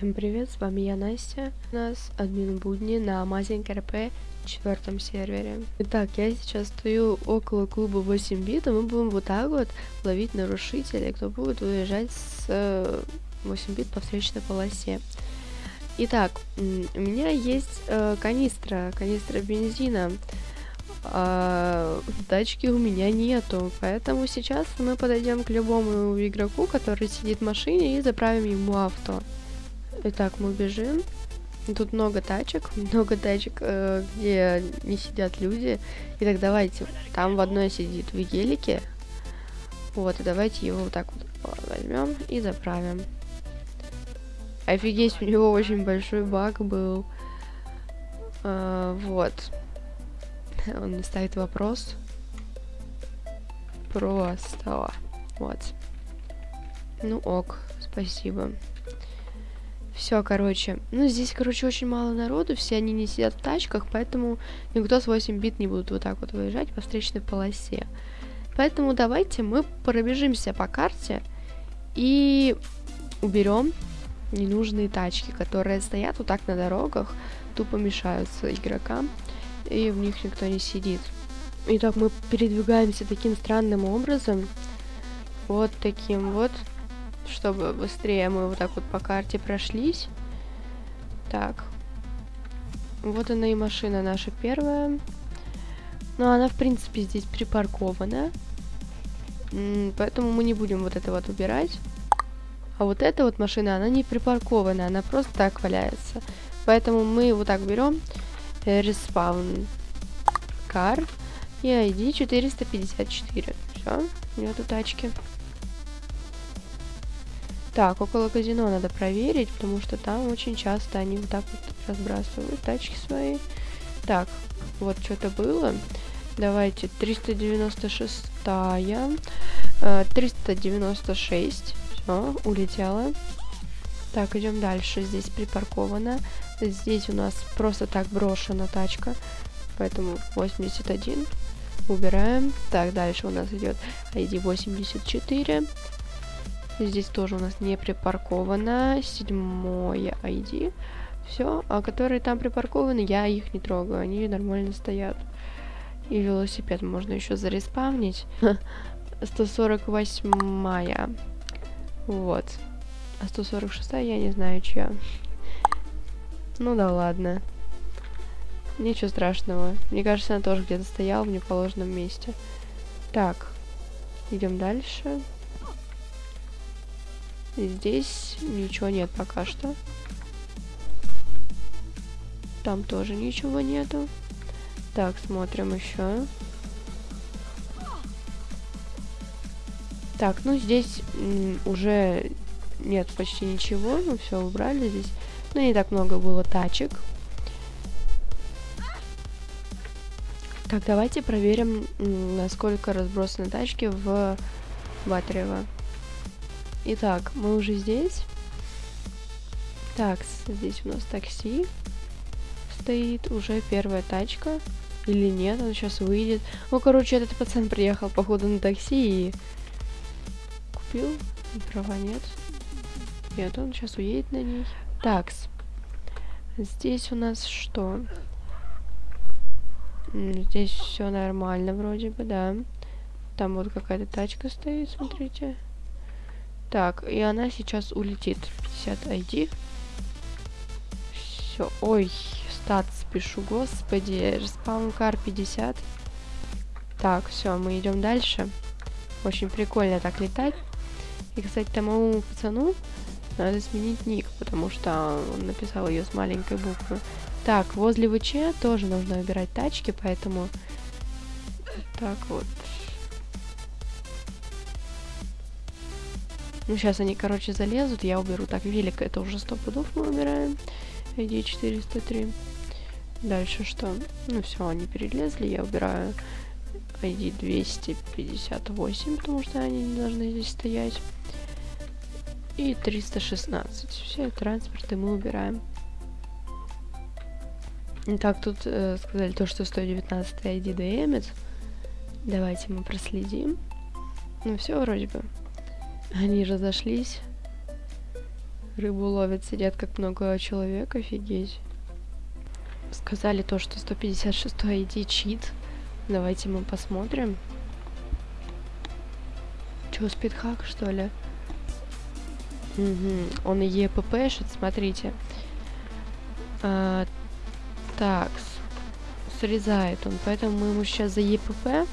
Всем привет, с вами я, Настя. У нас админ будни на Amazing RP четвертом сервере. Итак, я сейчас стою около клуба 8 бит, и мы будем вот так вот ловить нарушителей, кто будет уезжать с 8 бит по встречной полосе. Итак, у меня есть э, канистра, канистра бензина. А, тачки у меня нету, поэтому сейчас мы подойдем к любому игроку, который сидит в машине, и заправим ему авто. Итак, мы бежим. Тут много тачек, много тачек, э, где не сидят люди. Итак, давайте. Там в одной сидит в гелике. Вот, и давайте его вот так вот возьмем и заправим. Офигеть, у него очень большой баг был. А, вот. Он не ставит вопрос. Просто. Вот. Ну ок, спасибо. Все, короче. Ну, здесь, короче, очень мало народу, все они не сидят в тачках, поэтому никто с 8 бит не будут вот так вот выезжать по встречной полосе. Поэтому давайте мы пробежимся по карте и уберем ненужные тачки, которые стоят вот так на дорогах, тупо мешаются игрокам, и в них никто не сидит. Итак, мы передвигаемся таким странным образом, вот таким вот, чтобы быстрее мы вот так вот по карте прошлись. Так. Вот она и машина наша первая. Но она, в принципе, здесь припаркована. Поэтому мы не будем вот это вот убирать. А вот эта вот машина, она не припаркована, она просто так валяется. Поэтому мы вот так берем респаун кар и ID 454. Все, нету тачки. Так, около казино надо проверить, потому что там очень часто они вот так вот разбрасывают тачки свои. Так, вот что-то было. Давайте, 396 -я, 396 все, улетела. Так, идем дальше. Здесь припарковано. Здесь у нас просто так брошена тачка. Поэтому 81. Убираем. Так, дальше у нас идет ID 84. Здесь тоже у нас не припарковано. Седьмое ID. Все. А которые там припаркованы, я их не трогаю. Они нормально стоят. И велосипед можно еще зареспавнить. 148 -я. Вот. А 146 я не знаю, чья. Ну да ладно. Ничего страшного. Мне кажется, она тоже где-то стояла в неположенном месте. Так. Идем дальше. Здесь ничего нет пока что. Там тоже ничего нету. Так, смотрим еще. Так, ну здесь уже нет почти ничего. Ну все, убрали здесь. Ну не так много было тачек. Так, давайте проверим, насколько разбросаны тачки в Батарево. Итак, мы уже здесь. Так, здесь у нас такси стоит. Уже первая тачка. Или нет, он сейчас выйдет. Ну, короче, этот пацан приехал, походу, на такси и купил. Права нет. Нет, он сейчас уедет на ней. Такс. Здесь у нас что? Здесь все нормально вроде бы, да. Там вот какая-то тачка стоит, смотрите. Так, и она сейчас улетит. 50 ID. Все. Ой, стат спешу, господи. Респаун кар 50. Так, все, мы идем дальше. Очень прикольно так летать. И, кстати, тому пацану надо сменить ник, потому что он написал ее с маленькой буквы. Так, возле ВЧ тоже нужно убирать тачки, поэтому... Так вот. Ну, сейчас они, короче, залезут, я уберу. Так, велик, это уже 100 пудов мы убираем. ID 403. Дальше что? Ну, все, они перелезли, я убираю ID 258, потому что они не должны здесь стоять. И 316. Все транспорты мы убираем. Так, тут э, сказали то, что 119 ID ДМец. Давайте мы проследим. Ну, все вроде бы. Они разошлись. Рыбу ловят, сидят как много человек, офигеть. Сказали то, что 156 ID чит. Давайте мы посмотрим. Чё, спидхак, что ли? Угу. Он ЕППшит, смотрите. А, так, срезает он, поэтому мы ему сейчас за ЕПП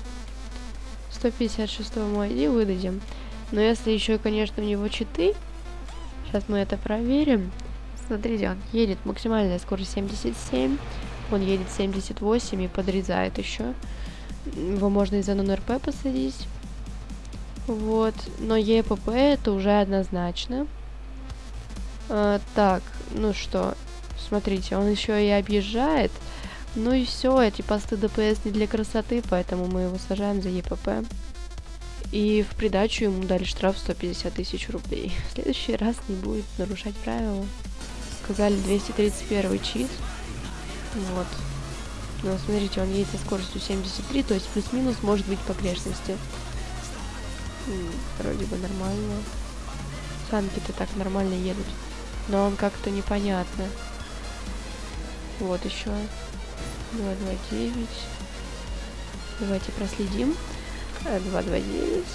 156 мой ID выдадим. Но если еще, конечно, у него читы, сейчас мы это проверим. Смотрите, он едет максимальная скорость 77, он едет 78 и подрезает еще. Его можно из-за нон-РП посадить. Вот, но ЕПП это уже однозначно. А, так, ну что, смотрите, он еще и объезжает. Ну и все, эти посты ДПС не для красоты, поэтому мы его сажаем за ЕПП. И в придачу ему дали штраф 150 тысяч рублей. В следующий раз не будет нарушать правила. Сказали 231 чит. Вот. Но смотрите, он едет со скоростью 73, то есть плюс-минус может быть погрешности. Вроде бы нормально. Санки-то так нормально едут. Но он как-то непонятно. Вот еще. 229. Давайте проследим. 229.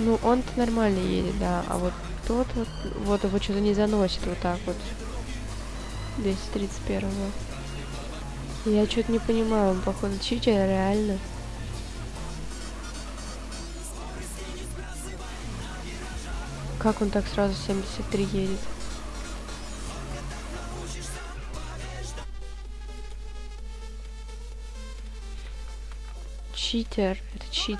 Ну, он-то нормально едет, да. А вот тот вот, вот его что-то не заносит вот так вот. 231 -го. Я что-то не понимаю, он походу читер, реально. Как он так сразу 73 едет? Читер. Это чит.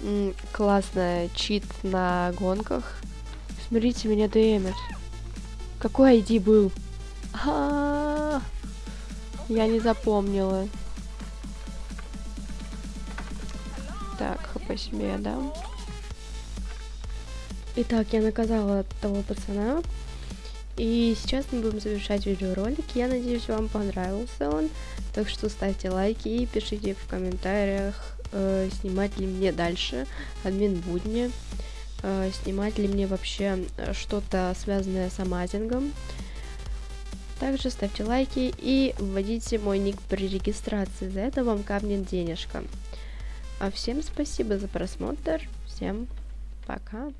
М классная чит на гонках. Смотрите, меня дэмит. Какой ID был? А -а -а Я не запомнила. Так, хп себе я дам. Итак, я наказала того пацана. И сейчас мы будем завершать видеоролик. Я надеюсь, вам понравился он. Так что ставьте лайки и пишите в комментариях, э, снимать ли мне дальше админ будни. Э, снимать ли мне вообще что-то связанное с амазингом. Также ставьте лайки и вводите мой ник при регистрации. За это вам капнет денежка. А всем спасибо за просмотр. Всем пока.